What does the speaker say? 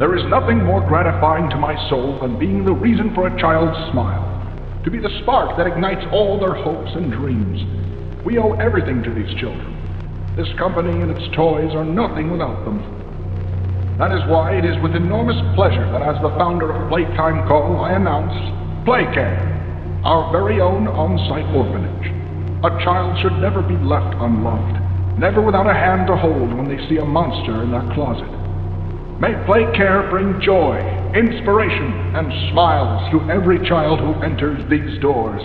There is nothing more gratifying to my soul than being the reason for a child's smile, to be the spark that ignites all their hopes and dreams. We owe everything to these children. This company and its toys are nothing without them. That is why it is with enormous pleasure that as the founder of Playtime Co. I announce Playcare, our very own on-site orphanage. A child should never be left unloved, never without a hand to hold when they see a monster in their closet. May play care bring joy, inspiration, and smiles to every child who enters these doors.